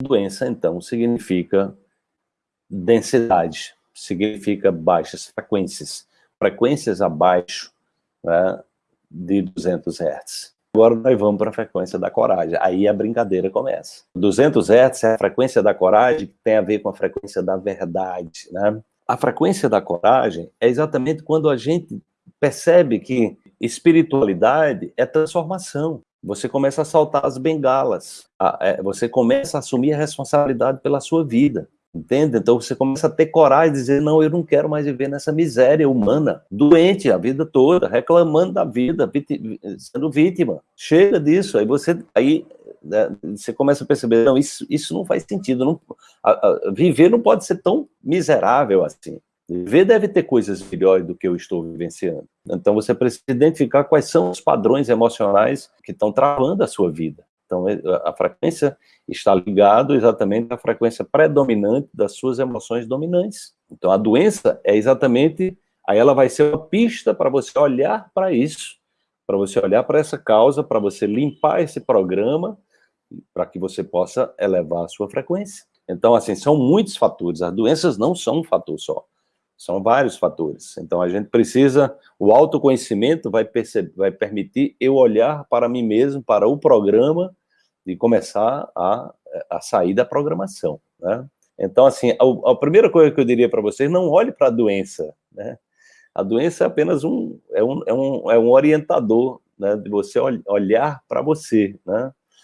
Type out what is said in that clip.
Doença, então, significa densidade, significa baixas frequências, frequências abaixo né, de 200 Hz. Agora nós vamos para a frequência da coragem, aí a brincadeira começa. 200 Hz é a frequência da coragem que tem a ver com a frequência da verdade, né? A frequência da coragem é exatamente quando a gente percebe que espiritualidade é transformação. Você começa a saltar as bengalas, é, você começa a assumir a responsabilidade pela sua vida. Entende? Então você começa a ter coragem de dizer, não, eu não quero mais viver nessa miséria humana, doente a vida toda, reclamando da vida, sendo vítima. Chega disso, aí você, aí, né, você começa a perceber, não, isso, isso não faz sentido, não, a, a, viver não pode ser tão miserável assim. Viver deve ter coisas melhores do que eu estou vivenciando. Então você precisa identificar quais são os padrões emocionais que estão travando a sua vida. Então, é, a frequência está ligado exatamente à frequência predominante das suas emoções dominantes. Então, a doença é exatamente, aí ela vai ser uma pista para você olhar para isso, para você olhar para essa causa, para você limpar esse programa, para que você possa elevar a sua frequência. Então, assim, são muitos fatores, as doenças não são um fator só, são vários fatores. Então, a gente precisa, o autoconhecimento vai, perceber, vai permitir eu olhar para mim mesmo, para o programa, de começar a, a sair da programação, né? Então, assim, a, a primeira coisa que eu diria para vocês, não olhe para a doença, né? A doença é apenas um, é um, é um, é um orientador, né, de você olhar para você, né?